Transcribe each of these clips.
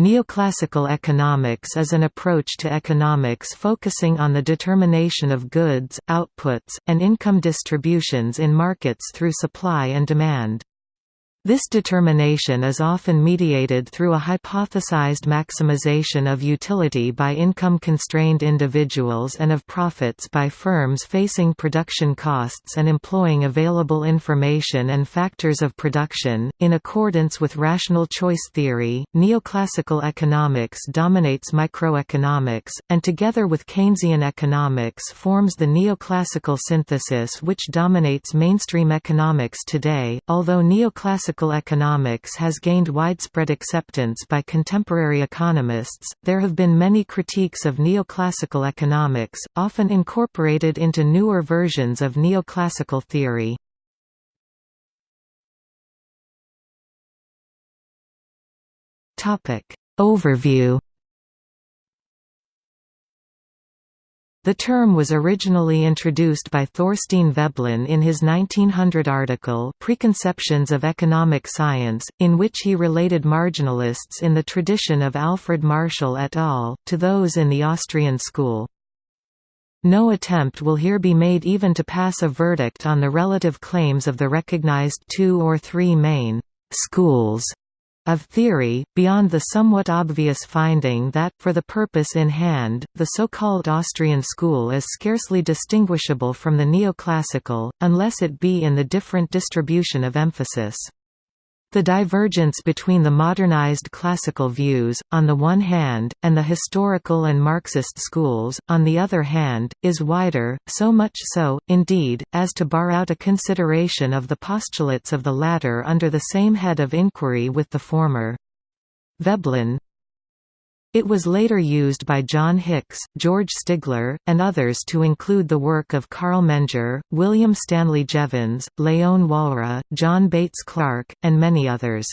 Neoclassical economics is an approach to economics focusing on the determination of goods, outputs, and income distributions in markets through supply and demand. This determination is often mediated through a hypothesized maximization of utility by income-constrained individuals and of profits by firms facing production costs and employing available information and factors of production. In accordance with rational choice theory, neoclassical economics dominates microeconomics, and together with Keynesian economics forms the neoclassical synthesis which dominates mainstream economics today, although neoclassical classical economics has gained widespread acceptance by contemporary economists, there have been many critiques of neoclassical economics, often incorporated into newer versions of neoclassical theory. Overview The term was originally introduced by Thorstein Veblen in his 1900 article Preconceptions of Economic Science, in which he related marginalists in the tradition of Alfred Marshall et al., to those in the Austrian school. No attempt will here be made even to pass a verdict on the relative claims of the recognized two or three main «schools» of theory, beyond the somewhat obvious finding that, for the purpose in hand, the so-called Austrian school is scarcely distinguishable from the neoclassical, unless it be in the different distribution of emphasis. The divergence between the modernized classical views, on the one hand, and the historical and Marxist schools, on the other hand, is wider, so much so, indeed, as to bar out a consideration of the postulates of the latter under the same head of inquiry with the former. Veblen, it was later used by John Hicks, George Stigler, and others to include the work of Carl Menger, William Stanley Jevons, Leon Walras, John Bates Clark, and many others.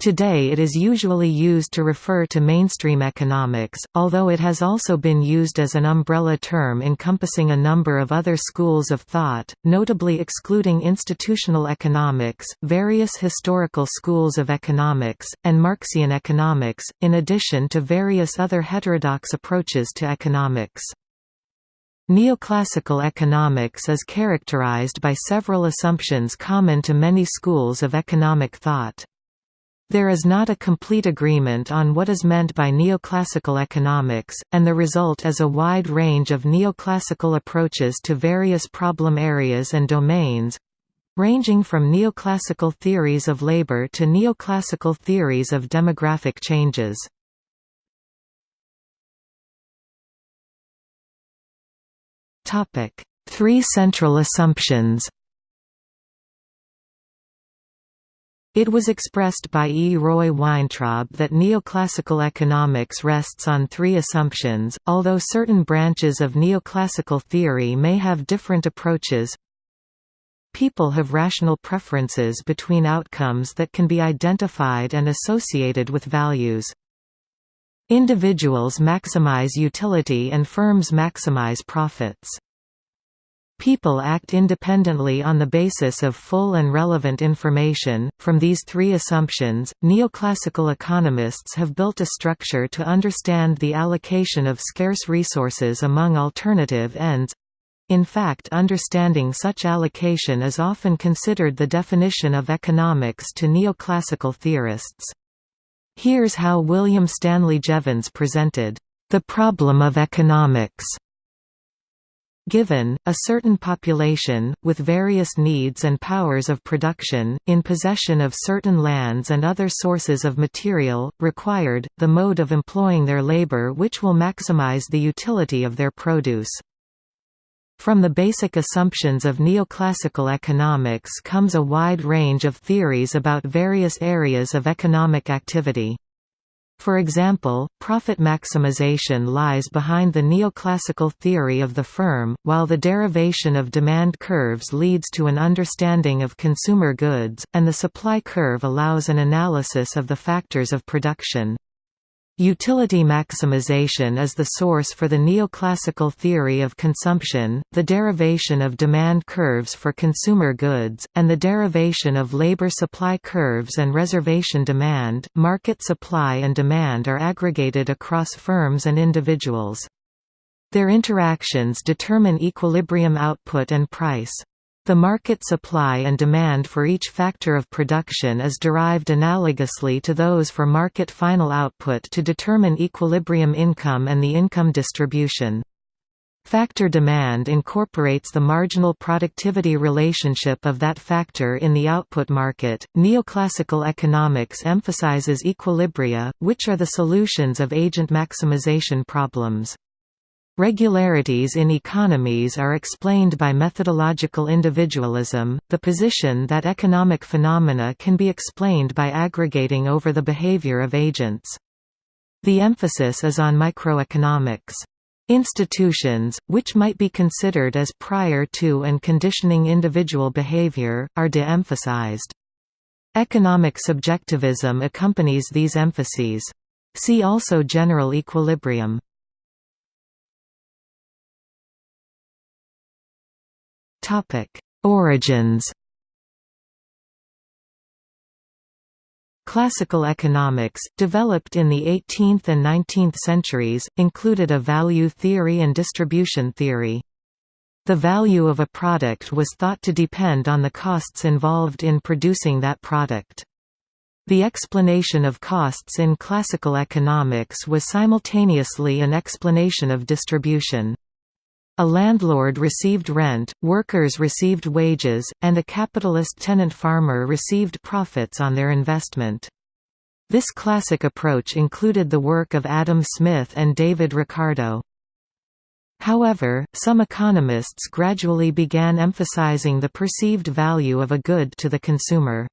Today it is usually used to refer to mainstream economics, although it has also been used as an umbrella term encompassing a number of other schools of thought, notably excluding institutional economics, various historical schools of economics, and Marxian economics, in addition to various other heterodox approaches to economics. Neoclassical economics is characterized by several assumptions common to many schools of economic thought. There is not a complete agreement on what is meant by neoclassical economics, and the result is a wide range of neoclassical approaches to various problem areas and domains ranging from neoclassical theories of labor to neoclassical theories of demographic changes. Three central assumptions It was expressed by E. Roy Weintraub that neoclassical economics rests on three assumptions, although certain branches of neoclassical theory may have different approaches. People have rational preferences between outcomes that can be identified and associated with values. Individuals maximize utility and firms maximize profits. People act independently on the basis of full and relevant information. From these three assumptions, neoclassical economists have built a structure to understand the allocation of scarce resources among alternative ends. In fact, understanding such allocation is often considered the definition of economics to neoclassical theorists. Here's how William Stanley Jevons presented, the problem of economics Given, a certain population, with various needs and powers of production, in possession of certain lands and other sources of material, required, the mode of employing their labor which will maximize the utility of their produce. From the basic assumptions of neoclassical economics comes a wide range of theories about various areas of economic activity. For example, profit maximization lies behind the neoclassical theory of the firm, while the derivation of demand curves leads to an understanding of consumer goods, and the supply curve allows an analysis of the factors of production. Utility maximization is the source for the neoclassical theory of consumption, the derivation of demand curves for consumer goods, and the derivation of labor supply curves and reservation demand. Market supply and demand are aggregated across firms and individuals. Their interactions determine equilibrium output and price. The market supply and demand for each factor of production is derived analogously to those for market final output to determine equilibrium income and the income distribution. Factor demand incorporates the marginal productivity relationship of that factor in the output market. Neoclassical economics emphasizes equilibria, which are the solutions of agent maximization problems. Regularities in economies are explained by methodological individualism, the position that economic phenomena can be explained by aggregating over the behavior of agents. The emphasis is on microeconomics. Institutions, which might be considered as prior to and conditioning individual behavior, are de-emphasized. Economic subjectivism accompanies these emphases. See also general equilibrium. Origins Classical economics, developed in the 18th and 19th centuries, included a value theory and distribution theory. The value of a product was thought to depend on the costs involved in producing that product. The explanation of costs in classical economics was simultaneously an explanation of distribution. A landlord received rent, workers received wages, and a capitalist tenant farmer received profits on their investment. This classic approach included the work of Adam Smith and David Ricardo. However, some economists gradually began emphasizing the perceived value of a good to the consumer.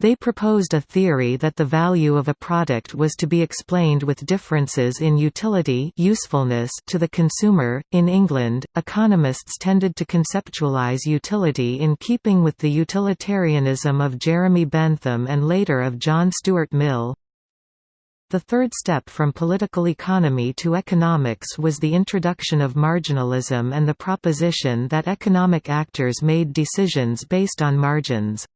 They proposed a theory that the value of a product was to be explained with differences in utility usefulness to the consumer. In England, economists tended to conceptualize utility in keeping with the utilitarianism of Jeremy Bentham and later of John Stuart Mill. The third step from political economy to economics was the introduction of marginalism and the proposition that economic actors made decisions based on margins.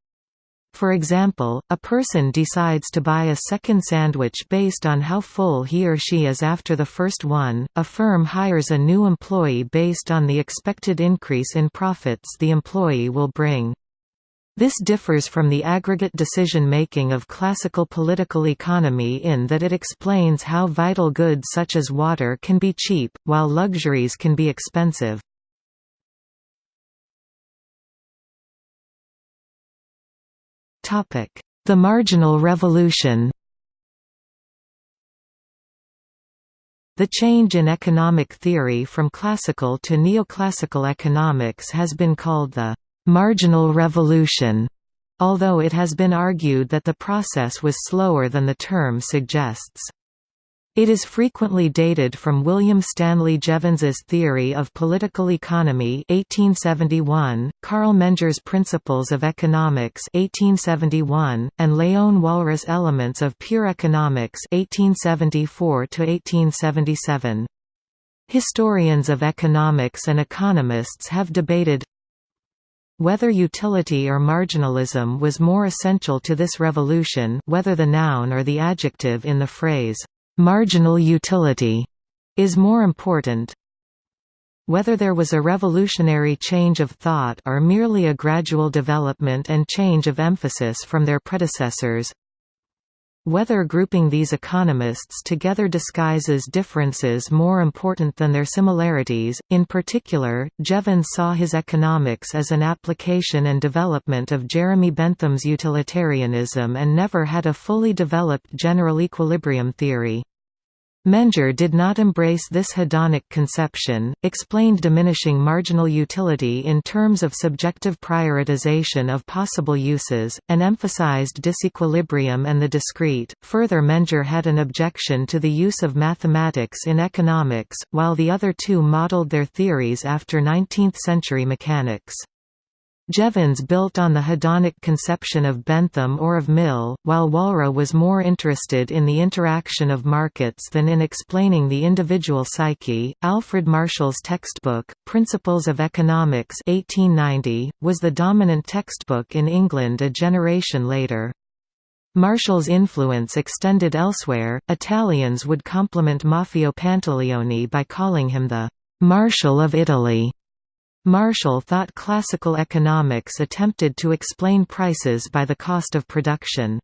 For example, a person decides to buy a second sandwich based on how full he or she is after the first one, a firm hires a new employee based on the expected increase in profits the employee will bring. This differs from the aggregate decision-making of classical political economy in that it explains how vital goods such as water can be cheap, while luxuries can be expensive. The marginal revolution The change in economic theory from classical to neoclassical economics has been called the «marginal revolution», although it has been argued that the process was slower than the term suggests. It is frequently dated from William Stanley Jevons's Theory of Political Economy 1871, Carl Menger's Principles of Economics 1871, and Léon Walras' Elements of Pure Economics 1874 1877. Historians of economics and economists have debated whether utility or marginalism was more essential to this revolution whether the noun or the adjective in the phrase marginal utility is more important. Whether there was a revolutionary change of thought or merely a gradual development and change of emphasis from their predecessors, whether grouping these economists together disguises differences more important than their similarities, in particular, Jevons saw his economics as an application and development of Jeremy Bentham's utilitarianism and never had a fully developed general equilibrium theory. Menger did not embrace this hedonic conception, explained diminishing marginal utility in terms of subjective prioritization of possible uses, and emphasized disequilibrium and the discrete. Further, Menger had an objection to the use of mathematics in economics, while the other two modeled their theories after 19th century mechanics. Jevons built on the hedonic conception of Bentham or of Mill, while Walras was more interested in the interaction of markets than in explaining the individual psyche. Alfred Marshall's textbook, Principles of Economics 1890, was the dominant textbook in England a generation later. Marshall's influence extended elsewhere. Italians would compliment Maffeo Pantaleoni by calling him the Marshall of Italy. Marshall thought classical economics attempted to explain prices by the cost of production.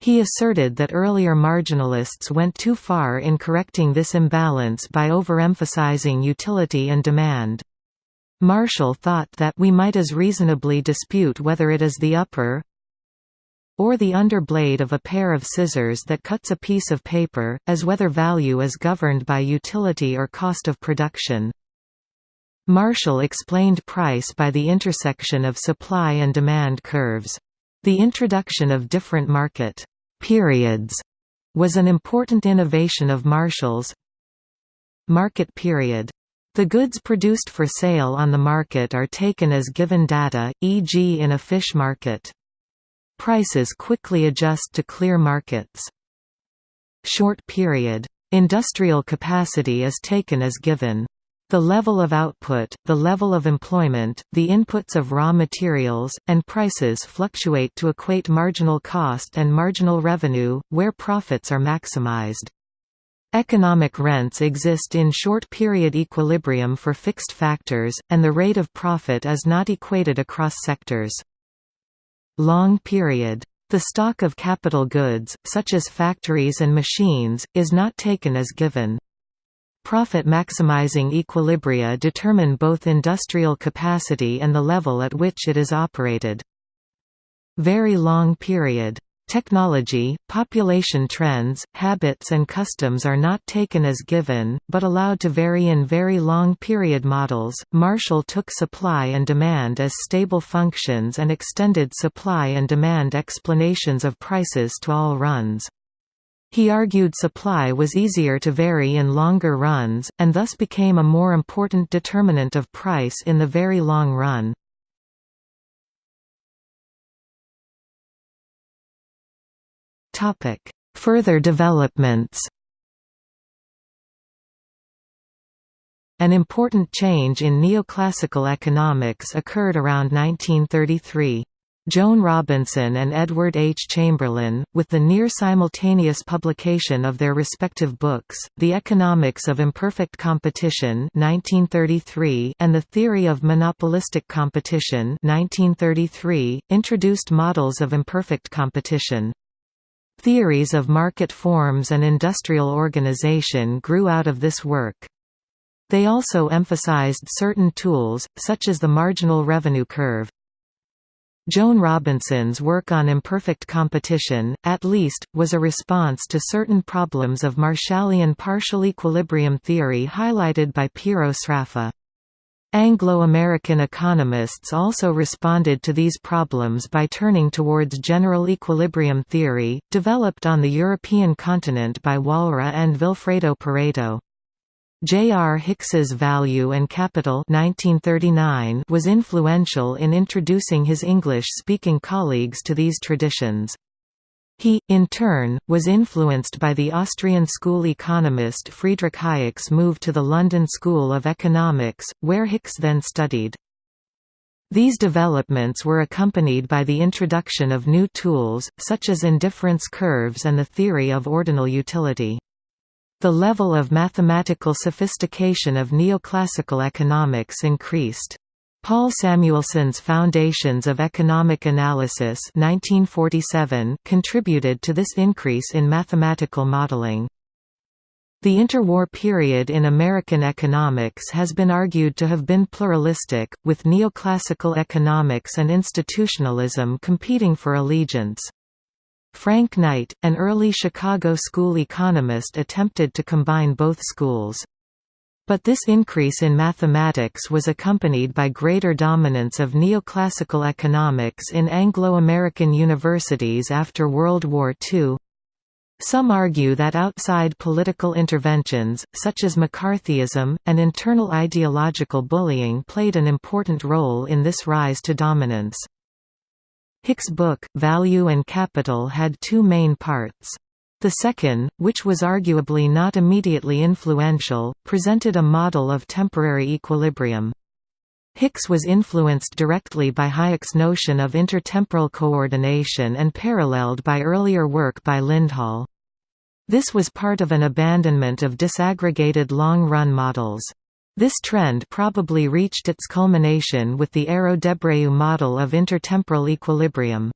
He asserted that earlier marginalists went too far in correcting this imbalance by overemphasizing utility and demand. Marshall thought that we might as reasonably dispute whether it is the upper or the under blade of a pair of scissors that cuts a piece of paper, as whether value is governed by utility or cost of production. Marshall explained price by the intersection of supply and demand curves. The introduction of different market periods was an important innovation of Marshall's. Market period. The goods produced for sale on the market are taken as given data, e.g. in a fish market. Prices quickly adjust to clear markets. Short period. Industrial capacity is taken as given. The level of output, the level of employment, the inputs of raw materials, and prices fluctuate to equate marginal cost and marginal revenue, where profits are maximized. Economic rents exist in short-period equilibrium for fixed factors, and the rate of profit is not equated across sectors. Long period. The stock of capital goods, such as factories and machines, is not taken as given. Profit-maximizing equilibria determine both industrial capacity and the level at which it is operated. Very long period. Technology, population trends, habits and customs are not taken as given, but allowed to vary in very long period models. Marshall took supply and demand as stable functions and extended supply and demand explanations of prices to all runs. He argued supply was easier to vary in longer runs, and thus became a more important determinant of price in the very long run. Further developments An important change in neoclassical economics occurred around 1933. Joan Robinson and Edward H. Chamberlin, with the near-simultaneous publication of their respective books, The Economics of Imperfect Competition 1933 and The Theory of Monopolistic Competition 1933, introduced models of imperfect competition. Theories of market forms and industrial organization grew out of this work. They also emphasized certain tools, such as the marginal revenue curve. Joan Robinson's work on imperfect competition, at least, was a response to certain problems of Marshallian partial equilibrium theory highlighted by Piero Sraffa. Anglo-American economists also responded to these problems by turning towards general equilibrium theory, developed on the European continent by Walras and Vilfredo Pareto. J. R. Hicks's Value and Capital 1939 was influential in introducing his English-speaking colleagues to these traditions. He, in turn, was influenced by the Austrian school economist Friedrich Hayek's move to the London School of Economics, where Hicks then studied. These developments were accompanied by the introduction of new tools, such as indifference curves and the theory of ordinal utility. The level of mathematical sophistication of neoclassical economics increased. Paul Samuelson's Foundations of Economic Analysis 1947 contributed to this increase in mathematical modeling. The interwar period in American economics has been argued to have been pluralistic, with neoclassical economics and institutionalism competing for allegiance. Frank Knight, an early Chicago school economist attempted to combine both schools. But this increase in mathematics was accompanied by greater dominance of neoclassical economics in Anglo-American universities after World War II. Some argue that outside political interventions, such as McCarthyism, and internal ideological bullying played an important role in this rise to dominance. Hick's book, Value and Capital had two main parts. The second, which was arguably not immediately influential, presented a model of temporary equilibrium. Hicks was influenced directly by Hayek's notion of intertemporal coordination and paralleled by earlier work by Lindahl. This was part of an abandonment of disaggregated long-run models. This trend probably reached its culmination with the Arrow-Debreu model of intertemporal equilibrium.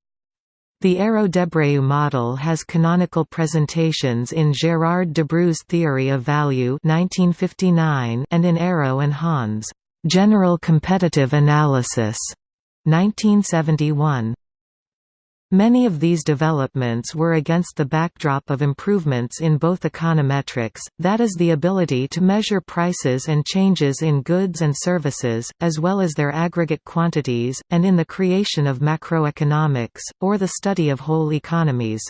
The Arrow-Debreu model has canonical presentations in Gérard Debreu's Theory of Value 1959 and in Arrow and Hahn's General Competitive Analysis 1971. Many of these developments were against the backdrop of improvements in both econometrics, that is the ability to measure prices and changes in goods and services, as well as their aggregate quantities, and in the creation of macroeconomics, or the study of whole economies.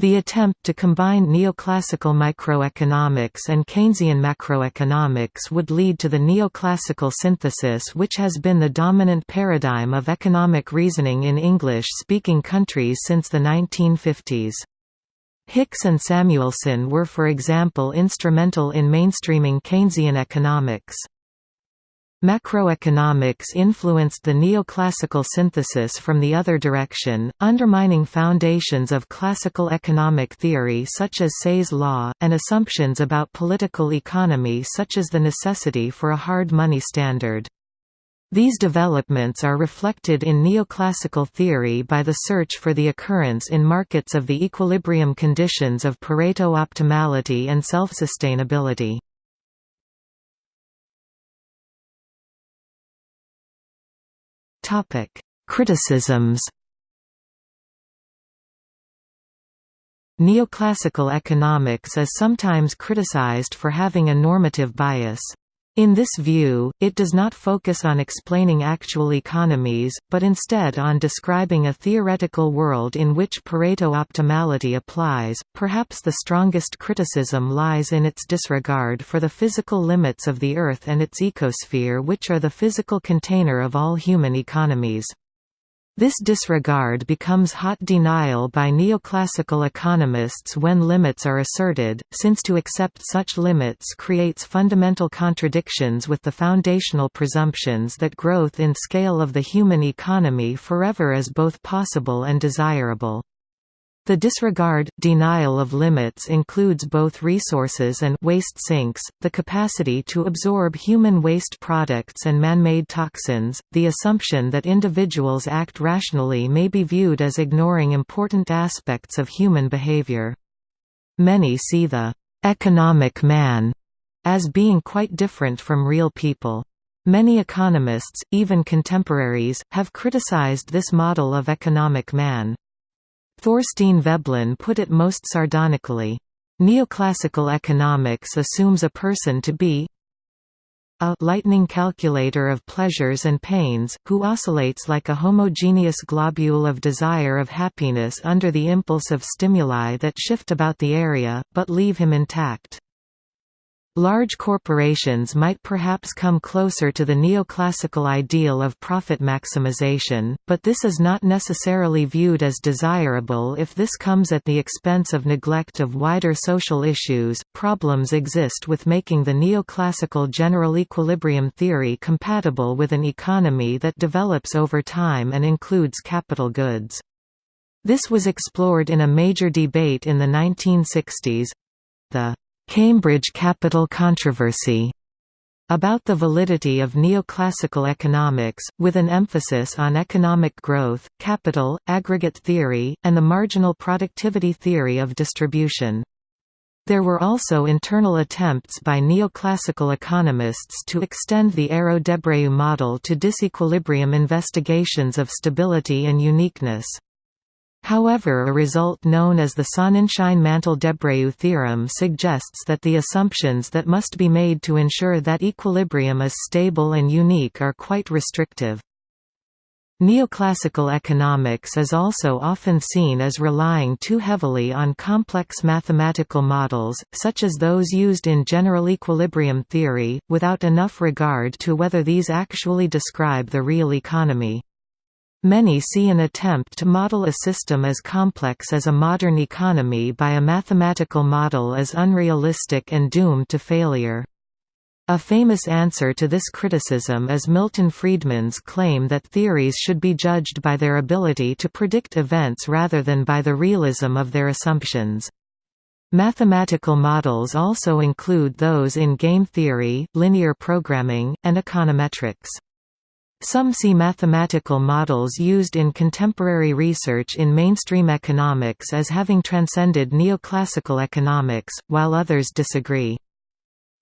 The attempt to combine neoclassical microeconomics and Keynesian macroeconomics would lead to the neoclassical synthesis which has been the dominant paradigm of economic reasoning in English-speaking countries since the 1950s. Hicks and Samuelson were for example instrumental in mainstreaming Keynesian economics. Macroeconomics influenced the neoclassical synthesis from the other direction, undermining foundations of classical economic theory such as Say's law, and assumptions about political economy such as the necessity for a hard money standard. These developments are reflected in neoclassical theory by the search for the occurrence in markets of the equilibrium conditions of Pareto optimality and self-sustainability. Topic: Criticisms. Neoclassical economics is sometimes criticized for having a normative bias. In this view, it does not focus on explaining actual economies, but instead on describing a theoretical world in which Pareto optimality applies. Perhaps the strongest criticism lies in its disregard for the physical limits of the Earth and its ecosphere, which are the physical container of all human economies. This disregard becomes hot denial by neoclassical economists when limits are asserted, since to accept such limits creates fundamental contradictions with the foundational presumptions that growth in scale of the human economy forever is both possible and desirable. The disregard, denial of limits includes both resources and waste sinks, the capacity to absorb human waste products and man-made toxins, the assumption that individuals act rationally may be viewed as ignoring important aspects of human behavior. Many see the «economic man» as being quite different from real people. Many economists, even contemporaries, have criticized this model of economic man. Thorstein Veblen put it most sardonically, Neoclassical economics assumes a person to be a lightning calculator of pleasures and pains, who oscillates like a homogeneous globule of desire of happiness under the impulse of stimuli that shift about the area, but leave him intact. Large corporations might perhaps come closer to the neoclassical ideal of profit maximization, but this is not necessarily viewed as desirable if this comes at the expense of neglect of wider social issues. Problems exist with making the neoclassical general equilibrium theory compatible with an economy that develops over time and includes capital goods. This was explored in a major debate in the 1960s the Cambridge Capital Controversy about the validity of neoclassical economics, with an emphasis on economic growth, capital, aggregate theory, and the marginal productivity theory of distribution. There were also internal attempts by neoclassical economists to extend the Arrow-Debreu model to disequilibrium investigations of stability and uniqueness. However a result known as the Sonnenschein-Mantel-Debreu theorem suggests that the assumptions that must be made to ensure that equilibrium is stable and unique are quite restrictive. Neoclassical economics is also often seen as relying too heavily on complex mathematical models, such as those used in general equilibrium theory, without enough regard to whether these actually describe the real economy. Many see an attempt to model a system as complex as a modern economy by a mathematical model as unrealistic and doomed to failure. A famous answer to this criticism is Milton Friedman's claim that theories should be judged by their ability to predict events rather than by the realism of their assumptions. Mathematical models also include those in game theory, linear programming, and econometrics. Some see mathematical models used in contemporary research in mainstream economics as having transcended neoclassical economics, while others disagree.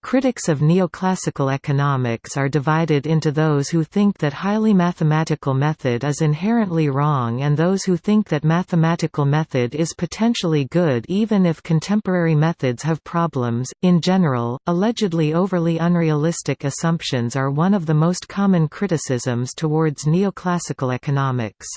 Critics of neoclassical economics are divided into those who think that highly mathematical method is inherently wrong and those who think that mathematical method is potentially good even if contemporary methods have problems. In general, allegedly overly unrealistic assumptions are one of the most common criticisms towards neoclassical economics.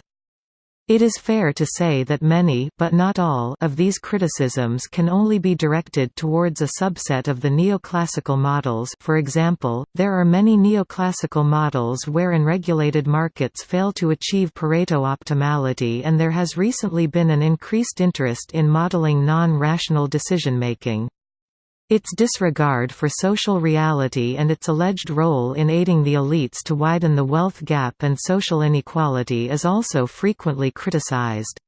It is fair to say that many but not all of these criticisms can only be directed towards a subset of the neoclassical models for example, there are many neoclassical models where unregulated markets fail to achieve Pareto optimality and there has recently been an increased interest in modeling non-rational decision-making. Its disregard for social reality and its alleged role in aiding the elites to widen the wealth gap and social inequality is also frequently criticized.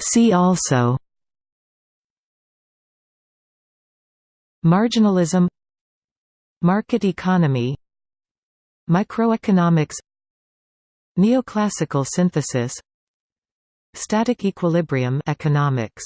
See also Marginalism Market economy Microeconomics Neoclassical synthesis Static equilibrium economics